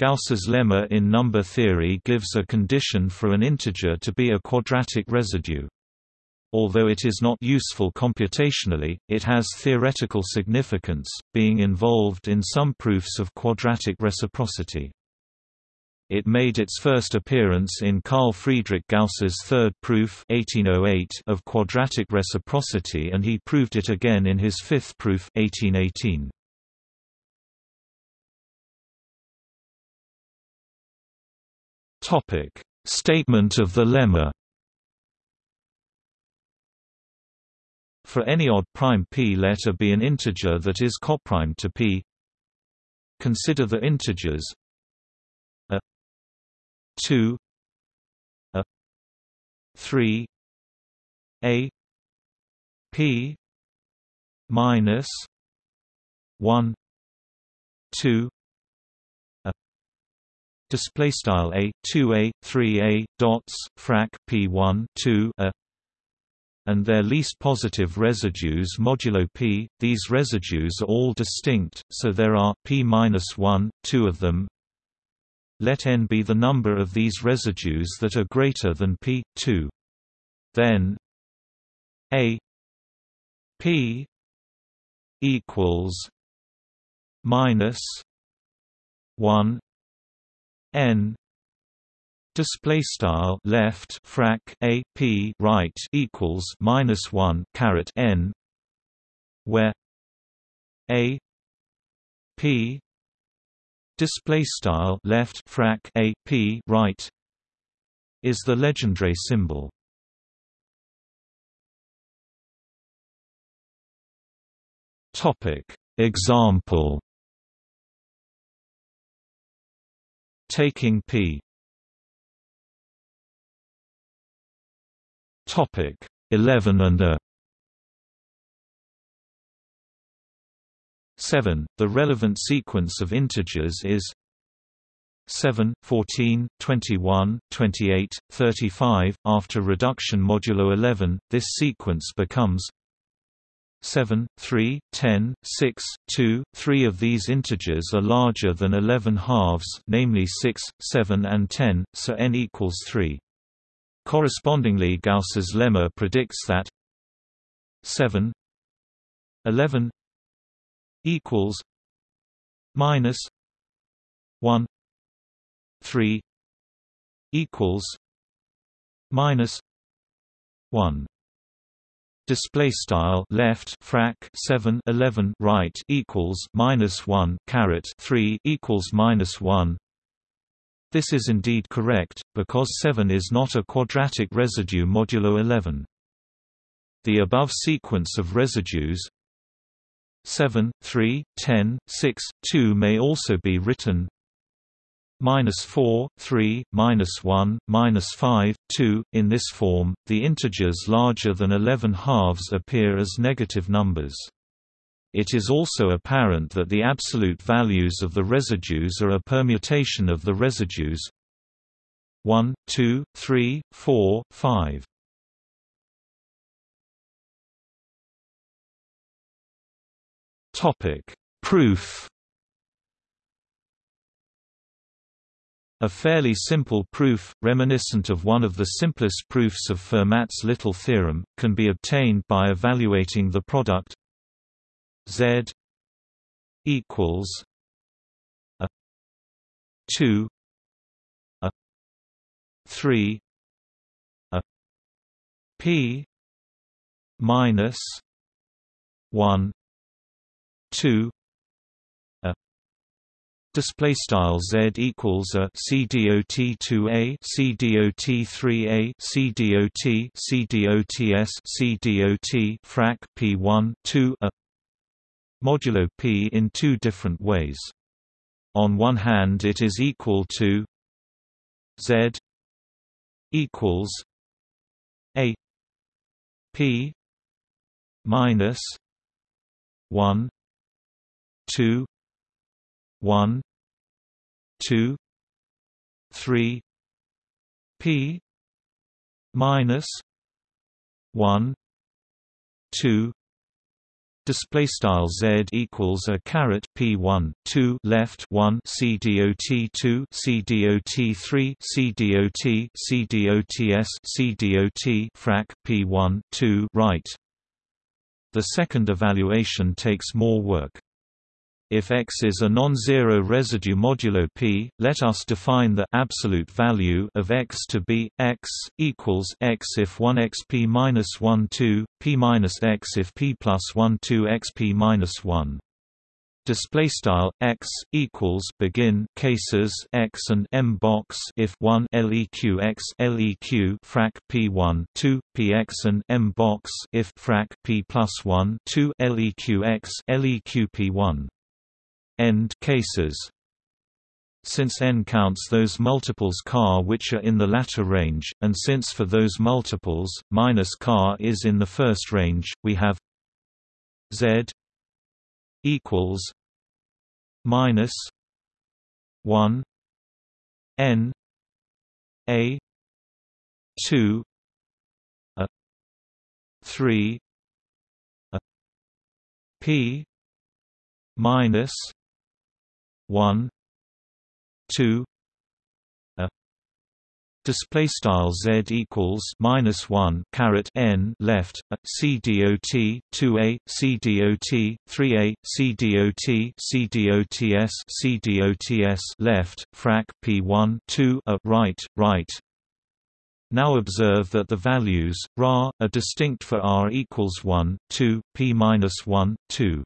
Gauss's lemma in number theory gives a condition for an integer to be a quadratic residue. Although it is not useful computationally, it has theoretical significance, being involved in some proofs of quadratic reciprocity. It made its first appearance in Carl Friedrich Gauss's third proof 1808 of quadratic reciprocity and he proved it again in his fifth proof 1818. Topic: Statement of the lemma. For any odd prime p let a be an integer that is coprime to p. Consider the integers. A 2 a 3 a p minus 1 2 a display style a 2a 3a dots frac p1 2 a and their least positive residues modulo p. These residues are all distinct, so there are p-1, two of them, let n be the number of these residues that are greater than p 2. Then a p equals minus 1 n display style left frac a p right equals minus 1 caret n where a p display style left frac a p right is the Legendre symbol. Topic Example Taking P Topic 11 and a 7. The relevant sequence of integers is 7, 14, 21, 28, 35. After reduction modulo 11, this sequence becomes 7, 3, 10, 6, 2. Three of these integers are larger than 11 halves namely 6, 7 and 10, so n equals 3. Correspondingly Gauss's lemma predicts that 7 11 equals minus 1 3 equals minus 1 display style left frac 7 11 right equals minus 1 caret 3 equals minus 1 this is indeed correct because 7 is not a quadratic residue modulo 11 the above sequence of residues 7, 3, 10, 6, 2 may also be written minus 4, 3, minus 1, minus 5, 2. In this form, the integers larger than 11 halves appear as negative numbers. It is also apparent that the absolute values of the residues are a permutation of the residues 1, 2, 3, 4, 5. Topic: Proof. A fairly simple proof, reminiscent of one of the simplest proofs of Fermat's little theorem, can be obtained by evaluating the product Z equals a 2 a 3 a p minus 1 2 a display style z equals a c dot 2a c dot 3a c dot c dots c frac p1 2 a. Modulo p in two different ways. On one hand it is equal to z equals a p minus 1 two one two three P minus one two display style z equals a caret p1 2 left 1 c dot 2 c dot 3 c dot c dots c dot frac p1 2 right. The second evaluation takes more work if X is a non-zero residue modulo P, let us define the absolute value of X to be X equals X if 1 X P minus 1 2 P minus X if P plus 1 2 X P minus 1 display style x equals begin cases x and m box if 1 leq x leq frac p1 2 px and m box if frac p plus 1 2 leq x leq p1 end cases. Since n counts those multiples car which are in the latter range, and since for those multiples, minus car is in the first range, we have z equals minus 1 n a 2 a 3 a p minus one two a. Display style z equals minus 1 caret n left a c dot 2a c dot 3a c dot c dots c dots left frac p1 2 a right right. Now observe that the values ra are distinct for r equals 1 2 p minus 1 2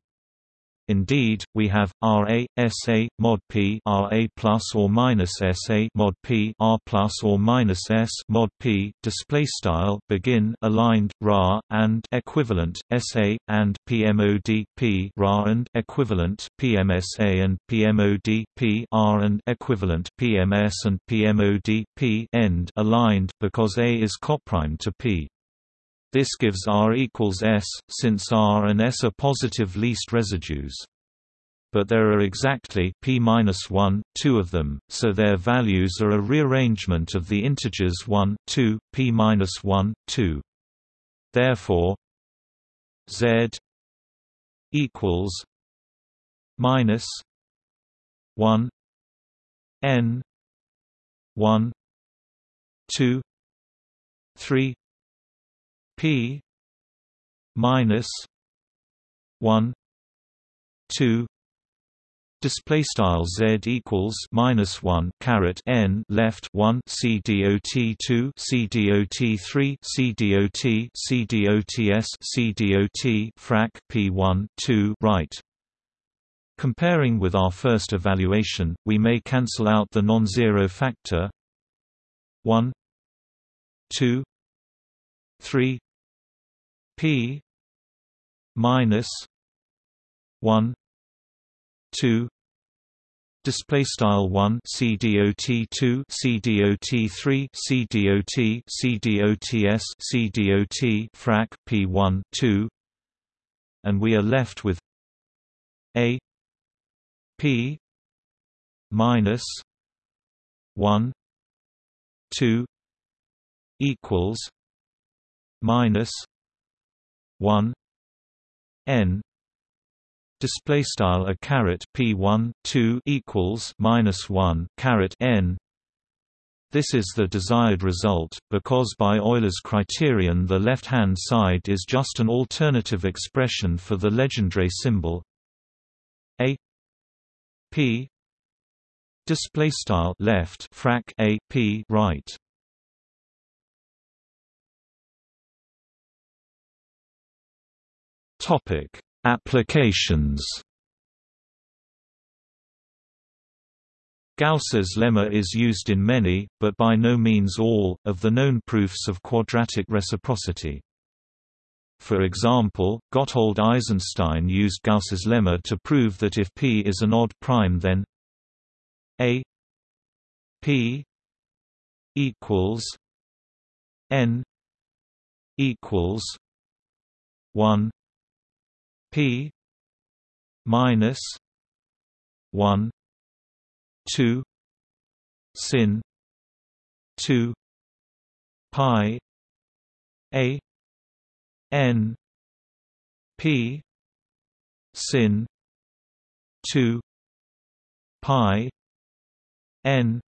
Indeed, we have RA SA mod P RA plus or minus SA mod P R plus or minus S mod P display style begin aligned ra and equivalent SA and PMOD P ra and equivalent PMSA and PMOD P R and equivalent PMS and PMOD P end aligned because A is coprime to P. This gives R equals S, since R and S are positive least residues. But there are exactly p-1, two of them, so their values are a rearrangement of the integers 1, 2, p-1, 2. Therefore, z equals minus 1 n 1 2 3 p minus 1 2 display style z equals minus 1 caret n left 1 c dot 2 c dot 3 c dot c dots c dot frac p1 2 right. Comparing with our first evaluation we may cancel out the non-zero factor 1 2 3 p minus 1 2 display style 1 cdot 2 cdot 3 cdot cdots cdot frac p1 2 and we are left with a p minus 1 2 equals minus 1 n. Display style a caret p1 2 equals minus 1 caret n. This is the desired result, because by Euler's criterion the left-hand side is just an alternative expression for the Legendre symbol. A. P. Display style left frac a p right Topic: Applications. Gauss's lemma is used in many, but by no means all, of the known proofs of quadratic reciprocity. For example, Gotthold Eisenstein used Gauss's lemma to prove that if p is an odd prime then a p equals n equals 1 P minus one two sin two pi A N P sin 2 pi n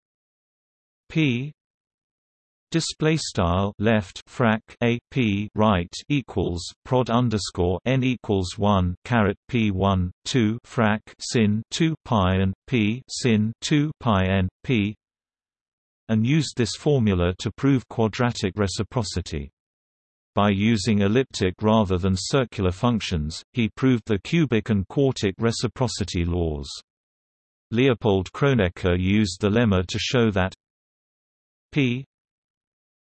p display style left frac a p right equals prod underscore n equals 1 caret p 1 2 frac sin 2 pi and p sin 2 pi n p and used this formula to prove quadratic reciprocity by using elliptic rather than circular functions, he proved the cubic and quartic reciprocity laws. Leopold Kronecker used the lemma to show that p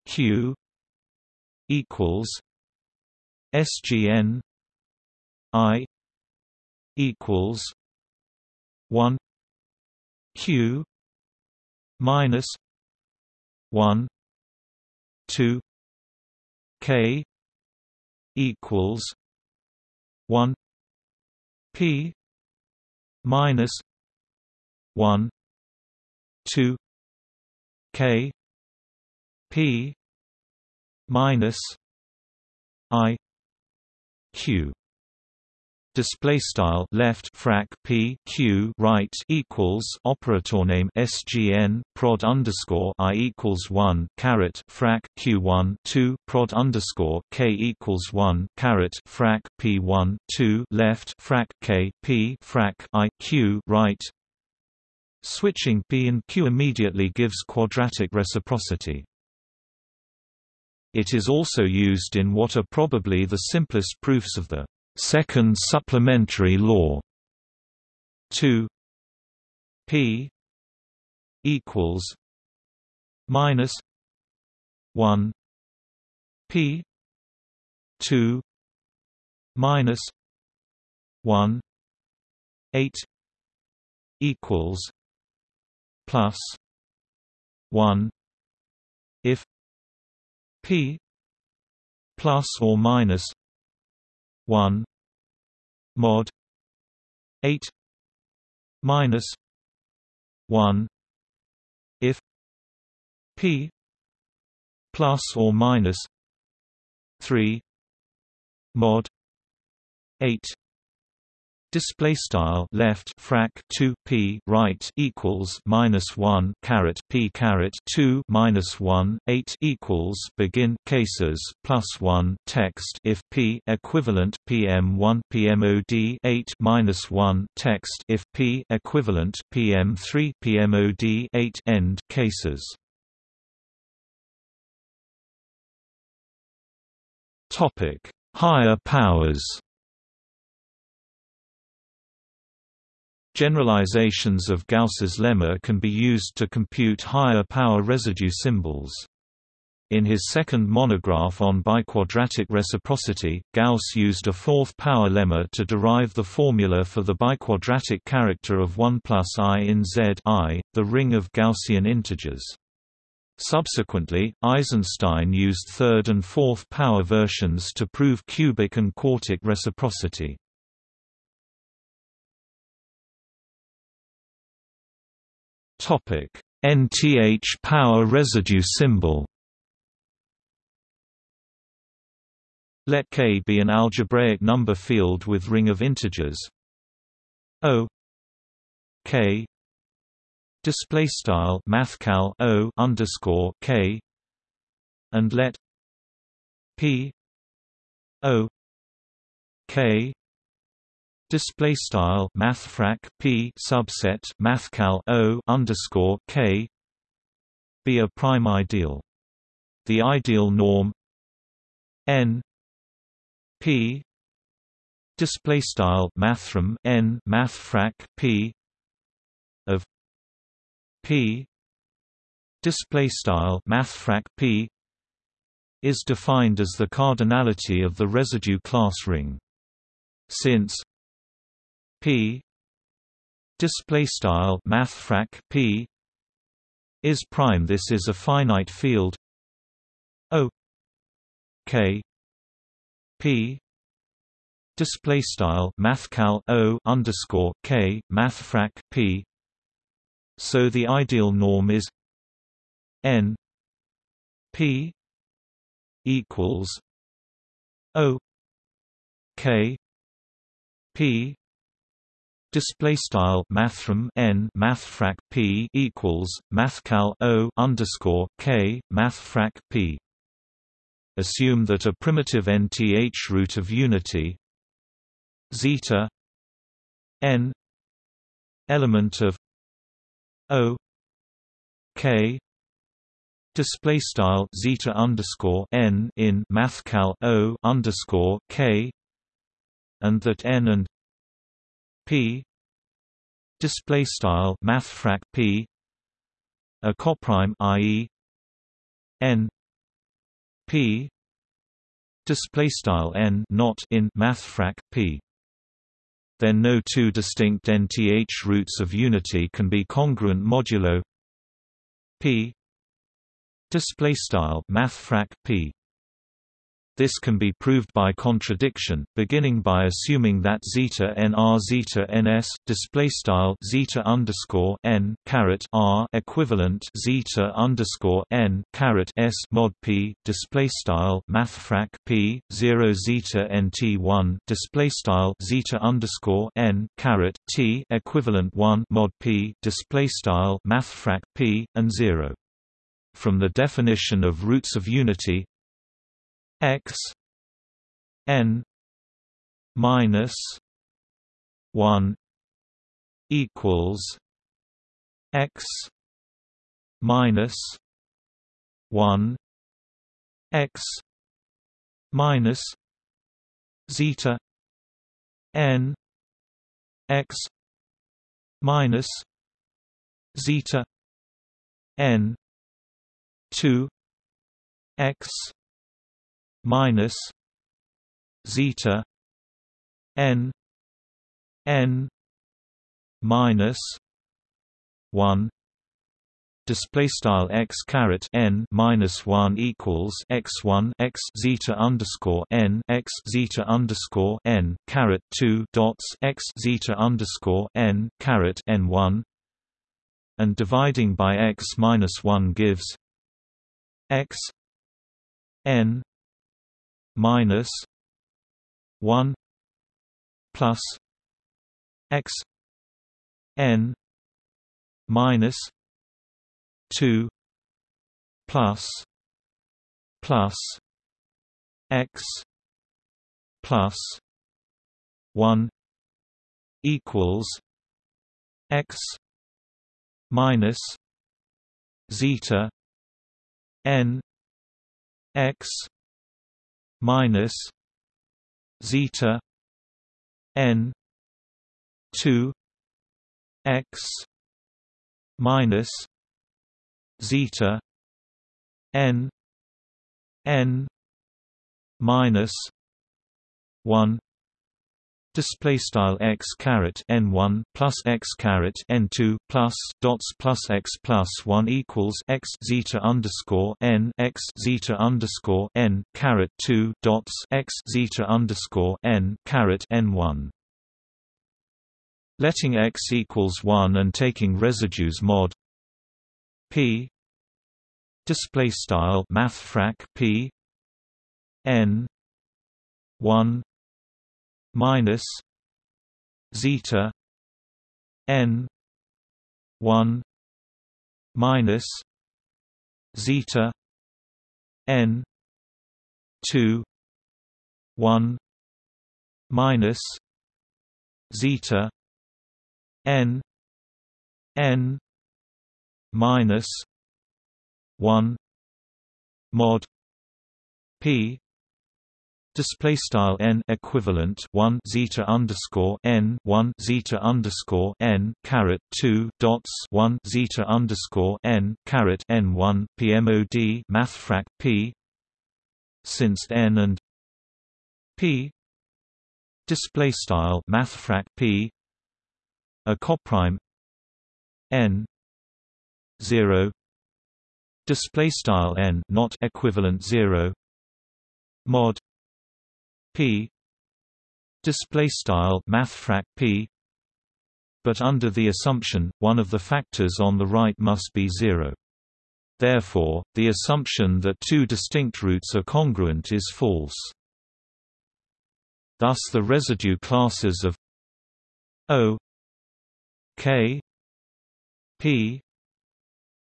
q equals sgn i equals 1 q minus 1 2 k equals 1 p minus 1 2 k p minus i q display style left frac p q right equals operator name sgn prod underscore i equals one caret frac q one two prod underscore k equals one caret frac p one two left frac k p frac i q right Switching p and q immediately gives quadratic reciprocity. It is also used in what are probably the simplest proofs of the Second supplementary law. 2 p equals minus 1 p 2 minus 1 8 equals plus 1 if p plus or minus 1 mod 8 minus 1 if p plus or minus 3 mod 8 Display style left frac 2 p right equals minus 1 caret p caret 2 minus 1 8 equals begin cases plus 1 text if p equivalent pm 1 pmod 8 minus 1 text if p equivalent pm 3 pmod 8 end cases. Topic Higher powers Generalizations of Gauss's lemma can be used to compute higher power residue symbols. In his second monograph on biquadratic reciprocity, Gauss used a fourth power lemma to derive the formula for the biquadratic character of 1 plus i in Z I, the ring of Gaussian integers. Subsequently, Eisenstein used third and fourth power versions to prove cubic and quartic reciprocity. Topic: NTH power residue symbol. Let K be an algebraic number field with ring of integers O K display style mathcal O underscore K and let P O K display style mathfrak p subset mathcal o underscore k. Be a prime ideal. The ideal norm n p. Display style mathrm n mathfrak p. Of p. Display style mathfrak p. Is defined as the cardinality of the residue class ring. Since P. Display style mathfrak P. Is prime this is a finite field. O. K. P. Display style mathcal O underscore K mathfrak P. So the ideal norm is N P equals O. K. P display style mathrm n mathfrak p equals mathcal o underscore k mathfrak p. Assume that a primitive nth root of unity zeta n element of o k display style zeta underscore n in mathcal o underscore k and that n and p. Display style mathfrak p. A coprime i.e. n. P. Display style n not in mathfrak p. Then no two distinct nth roots of unity can be congruent modulo p. Display style mathfrak p this can be proved by contradiction, beginning by assuming that zeta n r zeta ns display style zeta underscore n caret r equivalent zeta underscore n caret s mod p display style mathfrak p zero zeta nt one display style zeta underscore n caret t equivalent one mod p display style mathfrak p and zero. From the definition of roots of unity, x n minus 1 equals x minus 1 x minus zeta n x minus zeta n 2 x minus zeta n n minus 1 display style x caret n minus 1 equals x 1 x zeta underscore n x zeta underscore n caret 2 dots x zeta underscore n caret n 1 and dividing by x minus 1 gives x n minus one plus x n minus two plus plus x plus one equals x minus zeta n x minus zeta n 2 x minus zeta n n minus 1 display style x caret n one plus x caret n two plus dots plus x plus one equals x zeta underscore n x zeta underscore n caret two dots x zeta underscore n caret n one. Letting x equals one and taking residues mod p display style mathfrak p n one minus zeta n 1 minus zeta n 2 1 minus zeta n n minus 1 mod p display style n equivalent 1 zeta underscore n 1 zeta underscore n caret 2 dots 1 zeta underscore n caret n 1 pmod mathfrak p since n and p display style mathfrak p a coprime n 0 display style n not equivalent 0 mod p. Display style mathfrak p. But under the assumption one of the factors on the right must be 0 therefore the assumption that two distinct roots are congruent is false. Thus the residue classes of O K P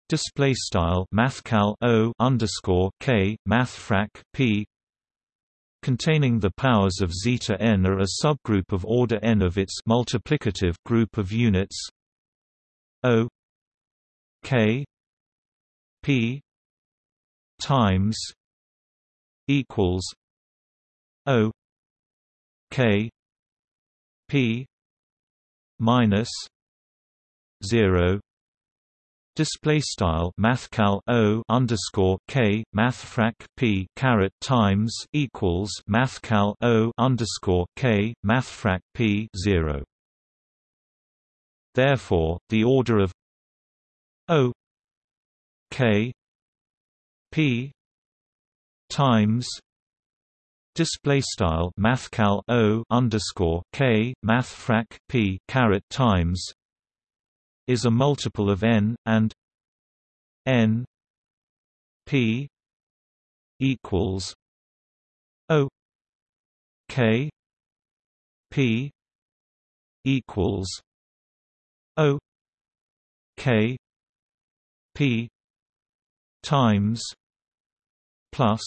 display style mathcal O underscore K mathfrak P containing the powers of zeta n are a subgroup of order n of its multiplicative group of units. O K P times equals O K P minus zero display style mathcal o underscore k mathfrak p caret times equals mathcal o underscore k mathfrak p zero. Therefore, the order of o k p times display style mathcal o underscore k mathfrak p caret times is a multiple of n, and n p equals o k p equals o k p times plus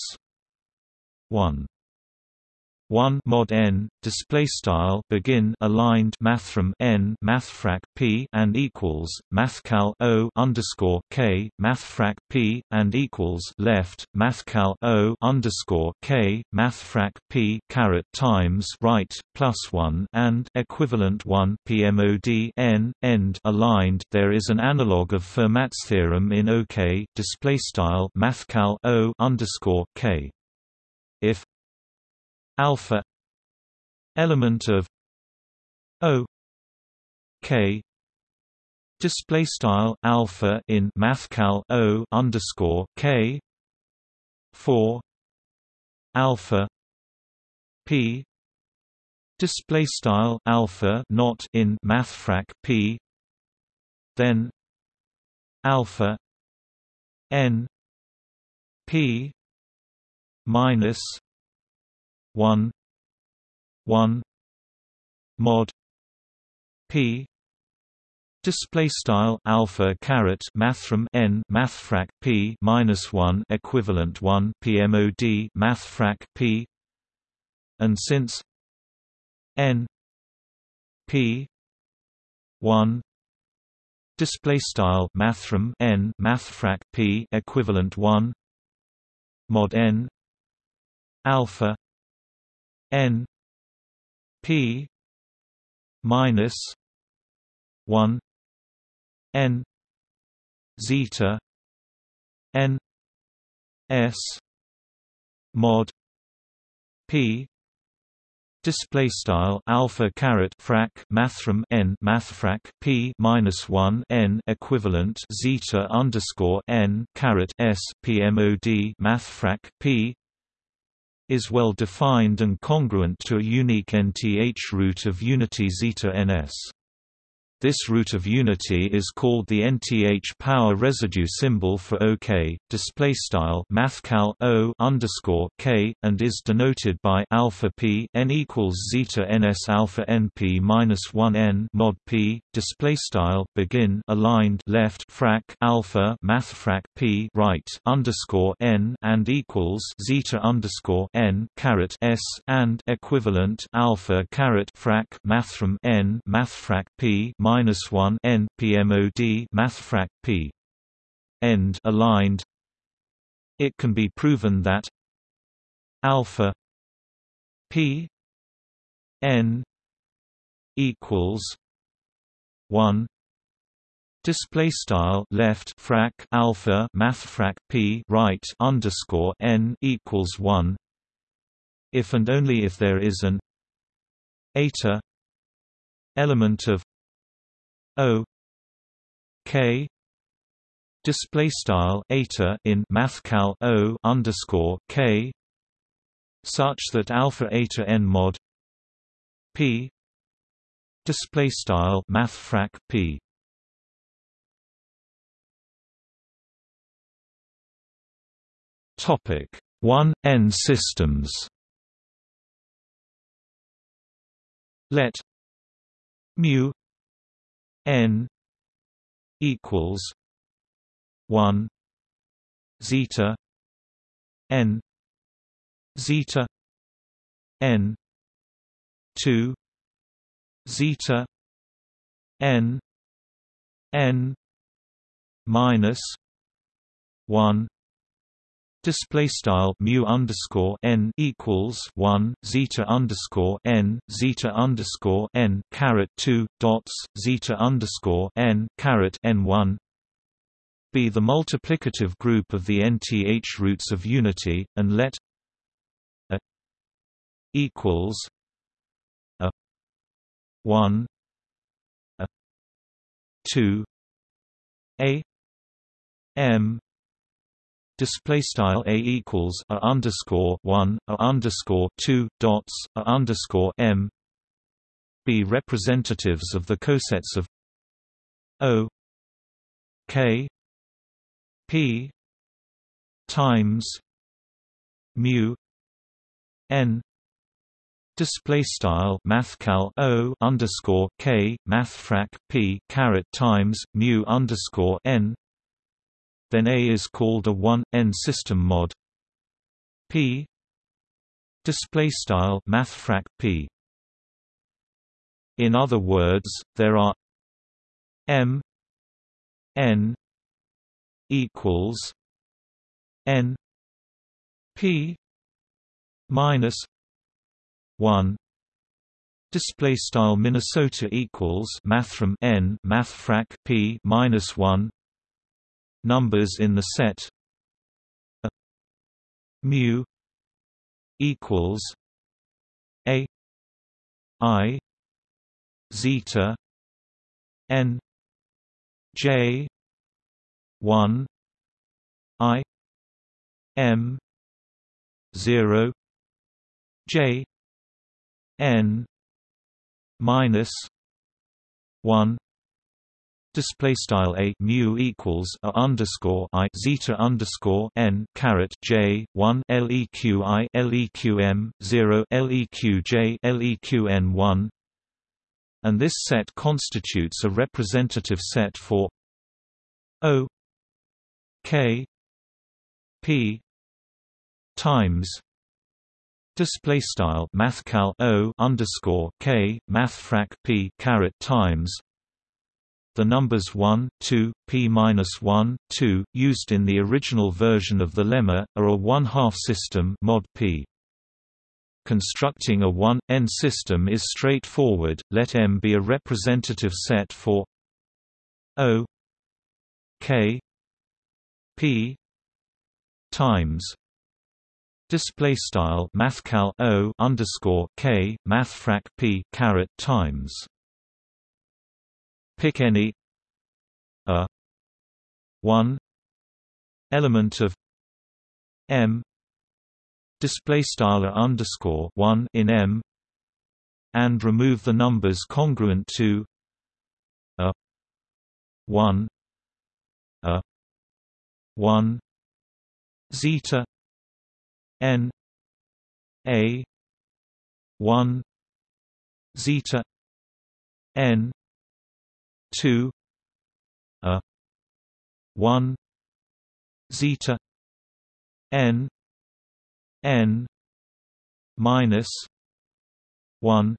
1 1 mod n display style begin aligned mathrm n mathfrak p and equals mathcal o underscore k mathfrak p and equals left mathcal o underscore k mathfrak p caret times right plus 1 and equivalent 1 pmod n end aligned. There is an analog of Fermat's theorem in OK display style mathcal o underscore k. If alpha element of O K display style alpha in mathcal O underscore K four alpha P display style alpha not in mathfrak P then alpha N P minus 1 1 mod p display style alpha caret mathrm n mathfrak p minus 1 equivalent 1 pmod mathfrak p and since n p 1 display style mathrm n mathfrak p equivalent 1 mod n alpha n p minus 1 n zeta n s mod p Display style alpha caret frac mathrm n mathfrak p minus one n equivalent zeta underscore n caret s pmod mathfrak p is well defined and congruent to a unique nth root of unity zeta ns. This root of unity is called the nth power residue symbol for OK, display style mathcal O underscore K, and is denoted by alpha P n equals zeta ns alpha np minus one n mod P display style begin aligned left frac alpha mathfrak P right underscore n and equals zeta underscore n caret s and equivalent alpha caret frac mathrm n mathfrak P minus minus one n PMOD mathfrak p end aligned. It can be proven that alpha p n equals one Display style left frac alpha mathfrak p right underscore n equals one. If and only if there is an eta element of O K display style eta in mathcal O underscore K such that alpha eta n mod P display style mathfrak P. Topic 1 n systems. Let mu n equals 1 zeta n zeta n 2 zeta n n minus 1 Display style mu underscore n equals one zeta underscore n zeta underscore n caret two dots zeta underscore n caret n one be the multiplicative group of the nth roots of unity, and let a equals a one a two a m display style a equals a underscore one a underscore two dots a underscore m. Be representatives of the cosets of o k p times mu n. Display style mathcal o underscore k mathfrak p caret times mu underscore n then A is called a 1 n system mod. P. Display style mathfrak P. In other words there are M n equals n P minus 1 display style Minnesota equals mathrm n mathfrak p minus 1 numbers in the set. Mu equals a i zeta n j 1 i m 0 j n minus 1 display style a mu equals a underscore i zeta underscore n caret j one leq i leq m zero leq j leq n one, and this set constitutes a representative set for o k p times display style mathcal o underscore k mathfrak p caret times the numbers 1, 2, p-1, 2, used in the original version of the lemma, are a one-half system mod p. Constructing a 1n system is straightforward. Let M be a representative set for O k p times display style mathcal O underscore k mathfrak p caret times pick any a 1 element of m display style underscore 1 in m and remove the numbers congruent to a 1 a 1 zeta n a 1 zeta n 2 a 1 zeta n n minus 1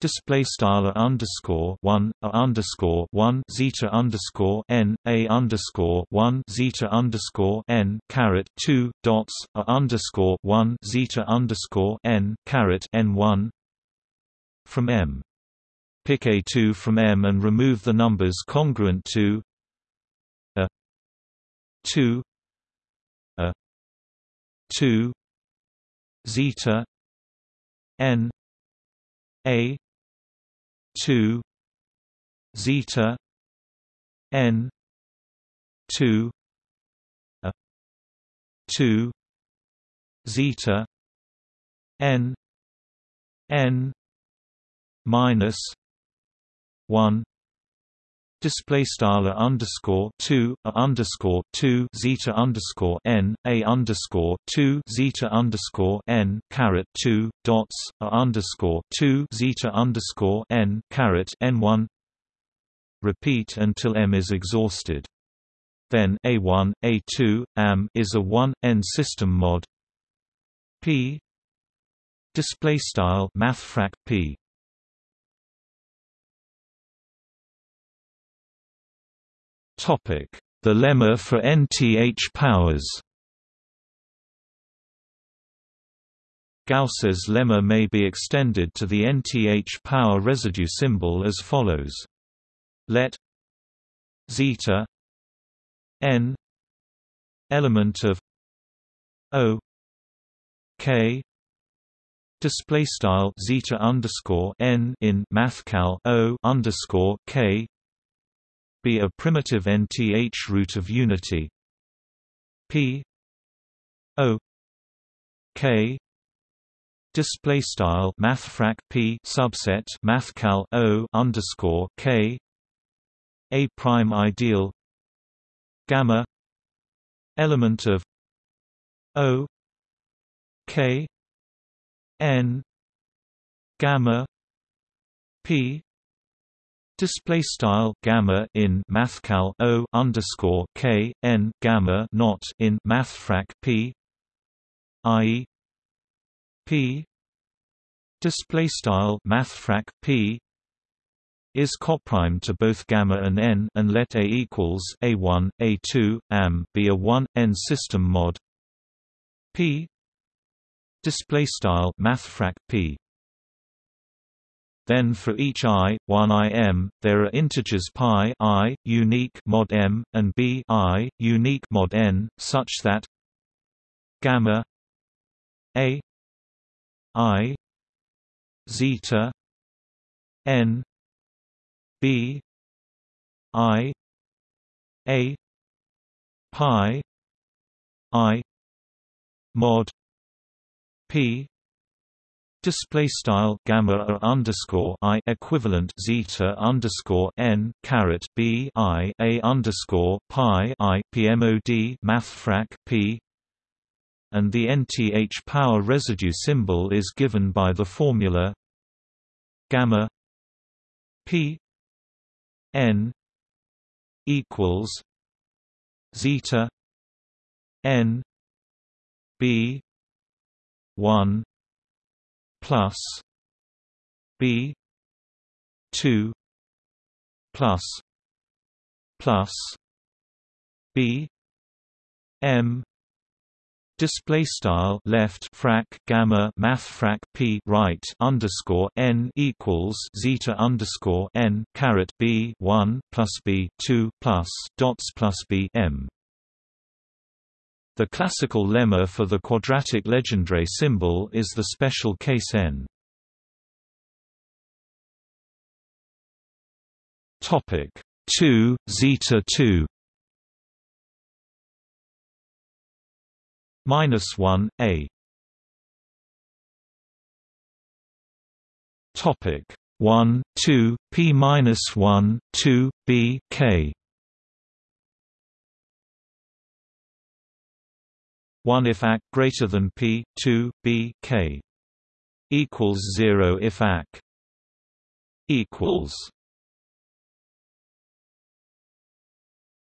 display style underscore one a underscore one zeta underscore n a underscore one zeta underscore n caret two dots a underscore one zeta underscore n caret n one from M Pick A2 from M and remove the numbers congruent to a 2 a 2 zeta n a 2 zeta n 2 a 2 zeta n n minus 1 display style a underscore 2 a underscore 2 zeta underscore n a underscore 2 zeta underscore n caret 2 dots a underscore 2 zeta underscore n caret n1 repeat until m is exhausted. Then a1 a2 am is a 1 n system mod. P. Display style mathfrak p The lemma for nth powers. Gauss's lemma may be extended to the nth power residue symbol as follows. Let zeta n element of o k display style zeta underscore n in mathcal o underscore k be a primitive nth root of unity. P o k display style mathfrak p subset mathcal o underscore k a prime ideal gamma element of o k n gamma p display style gamma in mathcal o underscore k n gamma not in mathfrak p i p. Display style mathfrak p is coprime to both gamma and n and let a equals a1 a2 am be a 1 n system mod p. Display style mathfrak p then for each i, 1 im, there are integers pi i, unique mod m, and b i, unique mod n, such that gamma a i zeta n b i a pi i mod p Display style gamma underscore i equivalent zeta underscore n caret b i a underscore pi i pmod mathfrak p. And the nth power residue symbol is given by the formula gamma p n equals zeta n b 1 plus B two plus plus B M display style left frac gamma mathfrak p right underscore n equals zeta underscore n caret b one plus b two plus dots plus b m the classical lemma for the quadratic Legendre symbol is the special case n. Topic 2 zeta 2 minus 1 a. Topic 1 2 p minus 1 2 b k 1 if ac greater than p 2 b k equals 0 if ac equals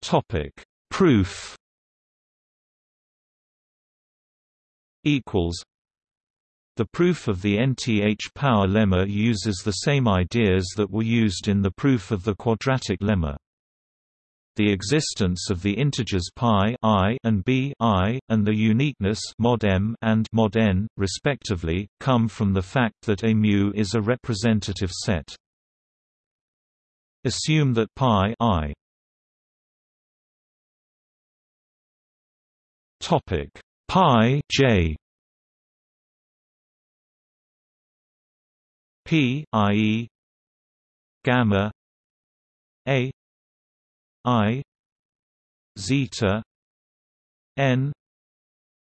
topic proof equals the proof of the nth power lemma uses the same ideas that were used in the proof of the quadratic lemma the existence of the integers pi i and b i, and the uniqueness mod m and mod n, respectively, come from the fact that a mu is a representative set. Assume that pi i topic pi j p i.e. gamma a I zeta N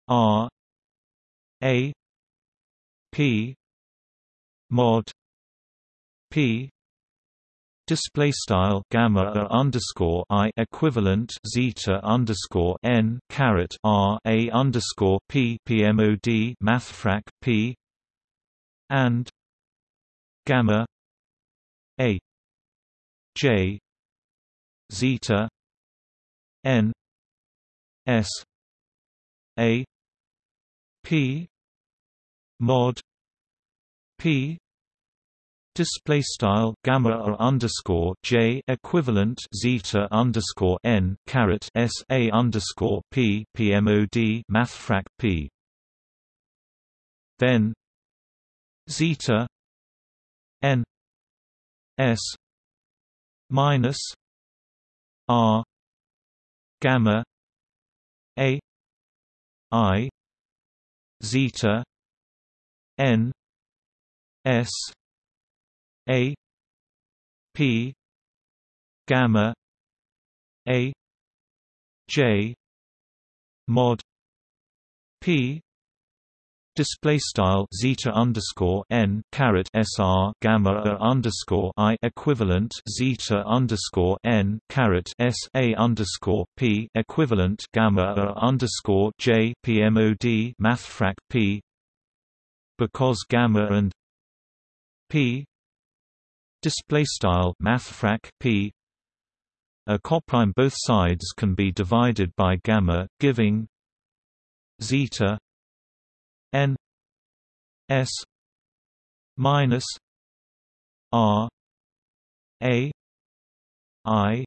R A P mod P display style gamma underscore i equivalent zeta underscore n caret r a underscore p pmod mathfrak p and gamma a j zeta n s a p mod p display style gamma or underscore j equivalent zeta underscore n caret s a underscore p pmod mathfrak p. Then zeta n s minus r gamma a i zeta n s a p gamma a j mod p display style zeta underscore n caret sr gamma underscore i equivalent zeta underscore n caret s a underscore p equivalent gamma underscore j pmod mathfrak p because gamma and p display style mathfrak p a coprime both sides can be divided by gamma giving zeta s minus r a i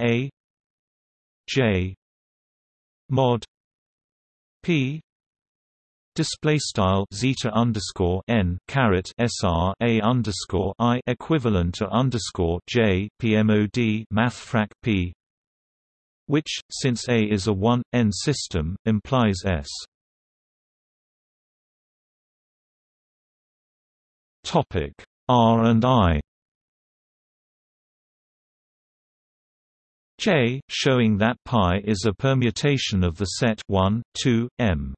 a j mod p display style zeta underscore n caret sr a underscore i equivalent to underscore j pmod mathfrak p, which since A is a 1 n system implies S. Topic R and I. J, showing that pi is a permutation of the set 1, 2, m.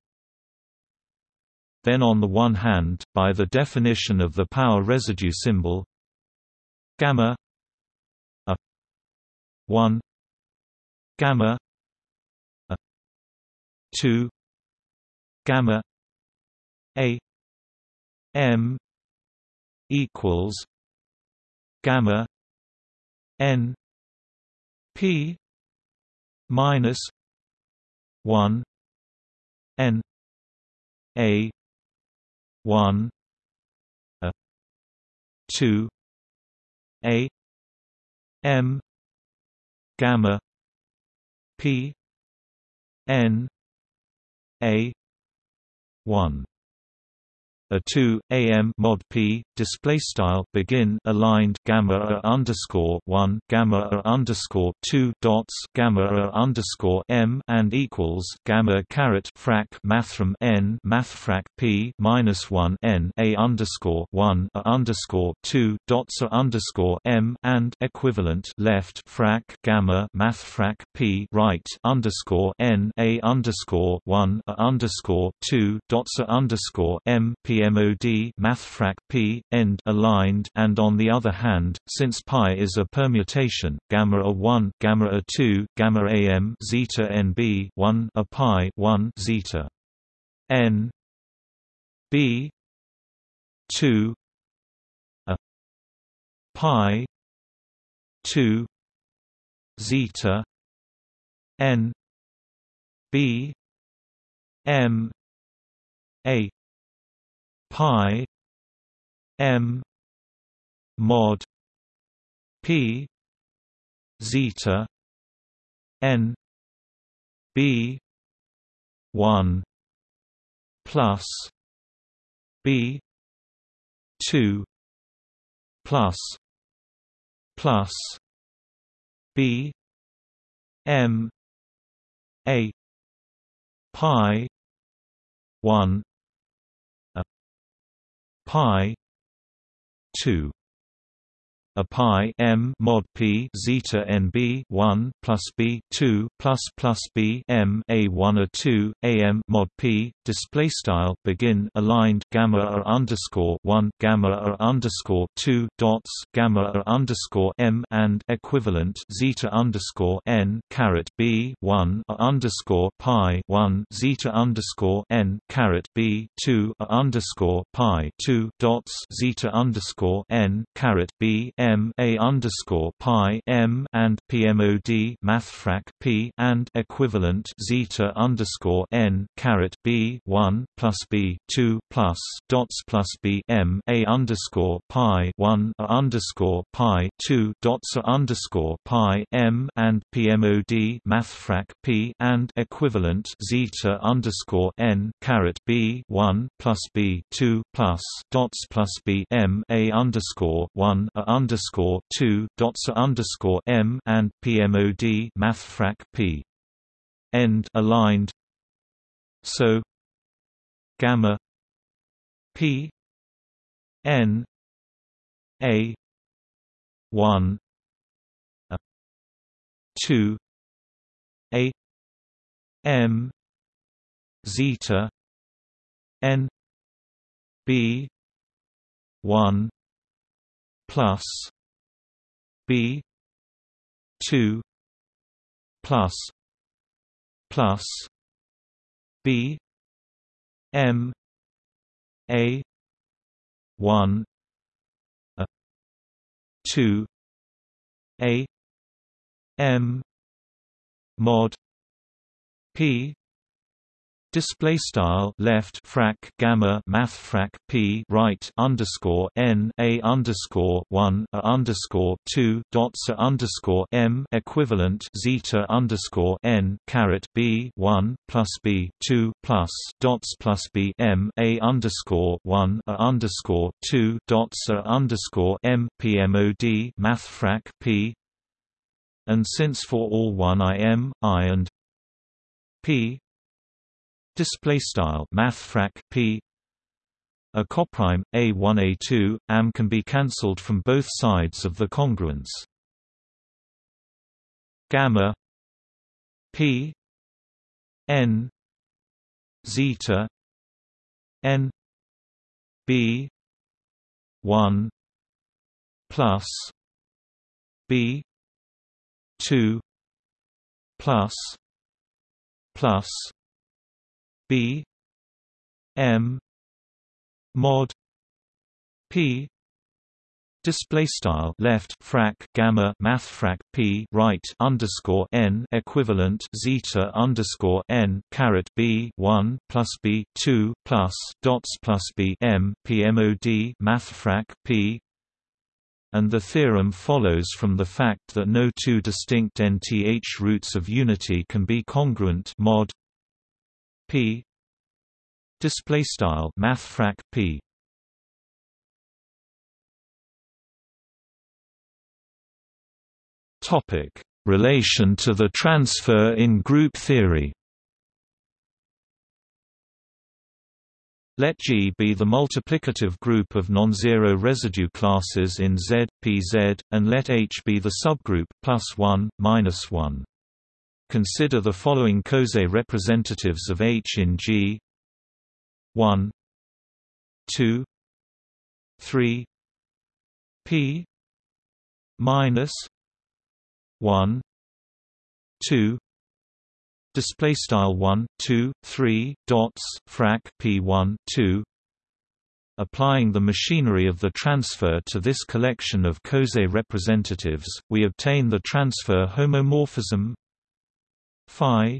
Then on the one hand, by the definition of the power residue symbol gamma a 1 gamma a 2 gamma a m equals gamma n p minus 1 n a 1 a 2 a m gamma p n a 1 a 2 am mod p display style begin aligned gamma underscore 1 gamma underscore 2 dots gamma underscore m and equals gamma caret frac mathrm n mathfrak p minus 1 n a underscore 1 a underscore 2 dots a underscore m and equivalent left frac gamma mathfrak p right underscore n a underscore 1 a underscore 2 dots a underscore m p PMOD mathfrak p end aligned and on the other hand since pi is a permutation gamma a 1 gamma a 2 gamma am zeta nb 1 a pi 1 zeta n b 2 a pi 2 zeta n b m a pi m mod p zeta n b 1 plus b 2 plus plus b m a pi 1 pi 2 a pi m mod p zeta nb 1 plus b 2 plus plus b m a 1 a 2 am mod p display style begin aligned gamma a underscore 1 gamma a underscore 2 dots gamma a underscore m and equivalent zeta underscore n caret b 1 a underscore pi 1 zeta underscore n caret b 2 a underscore pi 2 dots zeta underscore n caret b m a underscore pi m and pmod mathfrak p and equivalent zeta underscore n caret b 1 plus b 2 plus dots plus b m a underscore pi 1 a underscore pi 2 dots a underscore pi m and pmod mathfrak p and equivalent zeta underscore n caret b 1 plus b 2 plus dots plus b m a underscore 1 a underscore 2 dots underscore m and pmod mathfrak p. End aligned. So gamma p n a 1 a 2 a m zeta n b 1 plus b 2 plus plus b m a 1 a 2 a m mod p Display style left frac gamma mathfrak p right underscore n a underscore one a underscore two dots a underscore m equivalent zeta underscore n caret b one plus b two plus dots plus b m a underscore one a underscore two dots a underscore m pmod mathfrak p. And since for all one im i and p display style mathfrak p. A coprime a1 a2 am can be cancelled from both sides of the congruence. Gamma p. N zeta n b 1 plus b 2 plus plus B M mod P Display style left frac gamma mathfrak p right underscore n equivalent zeta underscore n caret b one plus b two plus dots plus b m pmod mathfrak p. And the theorem follows from the fact that no two distinct nth roots of unity can be congruent mod p. Display style mathfrak p. Topic. Relation to the transfer in group theory. Let G be the multiplicative group of non-zero residue classes in Z, Pz, and let H be the subgroup plus 1, minus 1. Consider the following coset representatives of H in G. 1 2 3 P minus 1 2 display style 1 2 3 dots frac p1 2 applying the machinery of the transfer to this collection of coset representatives we obtain the transfer homomorphism phi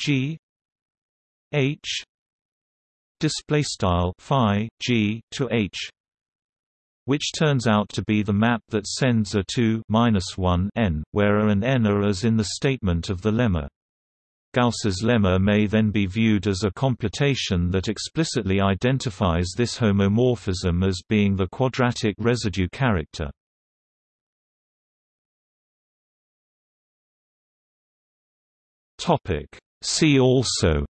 g h display style phi g to h which turns out to be the map that sends a to minus 1 n, where a and n are as in the statement of the lemma. Gauss's lemma may then be viewed as a computation that explicitly identifies this homomorphism as being the quadratic residue character. See also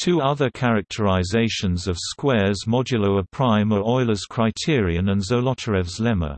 Two other characterizations of squares modulo a prime are Euler's criterion and Zolotarev's lemma.